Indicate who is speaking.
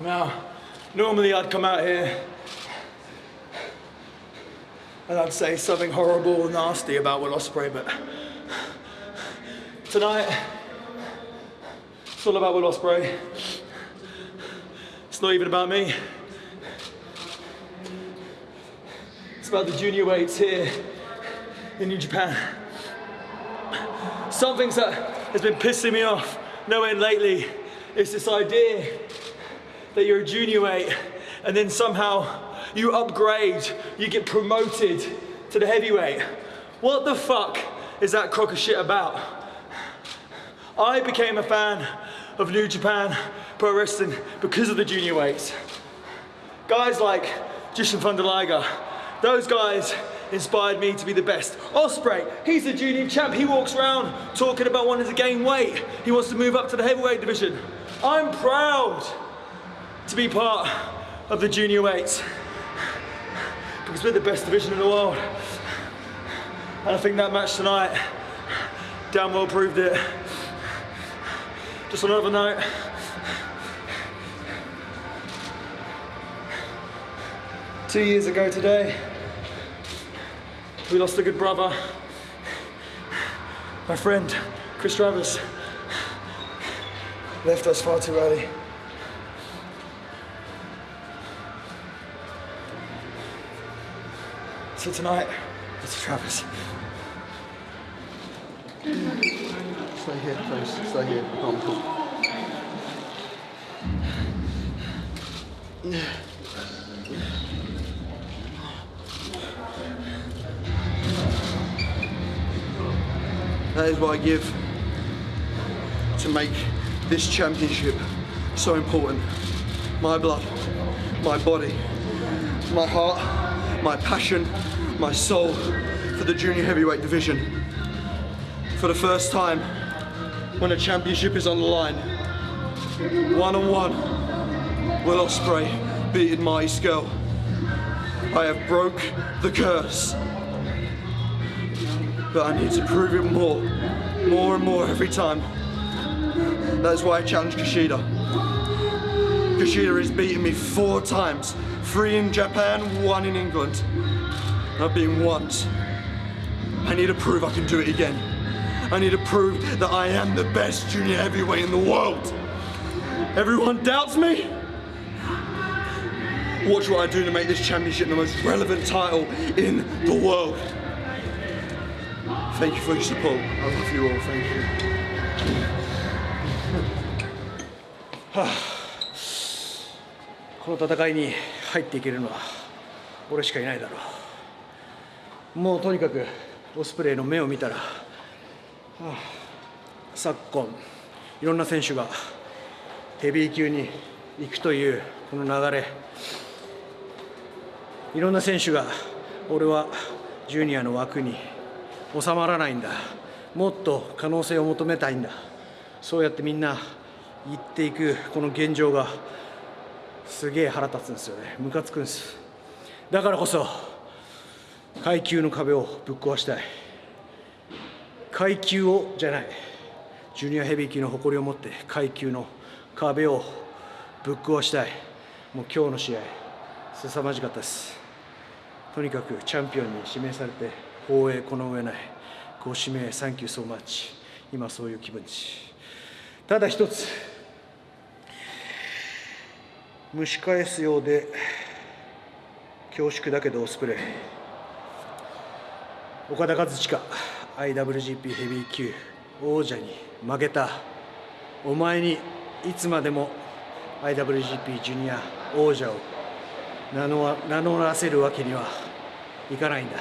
Speaker 1: Now, normally I'd come out here and I'd say something horrible and nasty about Will Ospreay, but tonight it's all about Will Ospreay. It's not even about me. It's about the junior weights here in New Japan. Something that has been pissing me off no end lately is this idea that you're a junior weight and then somehow you upgrade, you get promoted to the heavyweight. What the fuck is that crock of shit about? I became a fan of New Japan Pro Wrestling because of the junior weights. Guys like Jushin Thunder Liger, those guys inspired me to be the best. Ospreay, he's a junior champ. He walks around talking about wanting to gain weight. He wants to move up to the heavyweight division. I'm proud to be part of the junior weights because we're the best division in the world. And I think that match tonight damn well proved it. Just on another note, two years ago today, we lost a good brother, my friend Chris Travis left us far too early. So tonight, it's Travis.
Speaker 2: Stay here, please. Stay here. I can't talk. That is what I give to make this championship so important. My blood, my body, my heart, my passion, my soul for the junior heavyweight division. For the first time, when a championship is on the line, one on one, Will Ospreay beating Marty Scurll. I have broke the curse. But I need to prove it more, more and more every time. That's why I challenge Kushida. Kushida has beaten me four times. Three in Japan, one in England. I've been once. I need to prove I can do it again. I need to prove that I am the best junior heavyweight in the world. Everyone doubts me? Watch what I do to make this championship the most relevant title in the world. Thank you for your support. I love you all. Thank you.
Speaker 3: この戦いに入っていけるのは俺しかいないだろう。もうとにかくオスプレイの目を見たら、はあ、昨今いろんな選手がヘビー級に行くというこの流れ。いろんな選手が俺はジュニアの枠に収まらないんだ。もっと可能性を求めたいんだ。そうやってみんな言っていくこの現状がすげえ腹立つんですよね。ムカつくんです。だからこそ階級の壁をぶっ壊したい。階級をじゃないジュニアヘビー級の誇りを持って階級の壁をぶっ壊したい。もう今日の試合凄まじかったです。とにかくチャンピオンに指名されて光栄この上ないご指名サンキューソーマッチ今そういう気分です。ただ一つ蒸し返すようで恐縮だけどオスプレイ。岡田和親 IWGP ヘビー級王者に負けた。お前にいつまでも IWGP ジュニア王者を名乗らせるわけにはいかないんだ。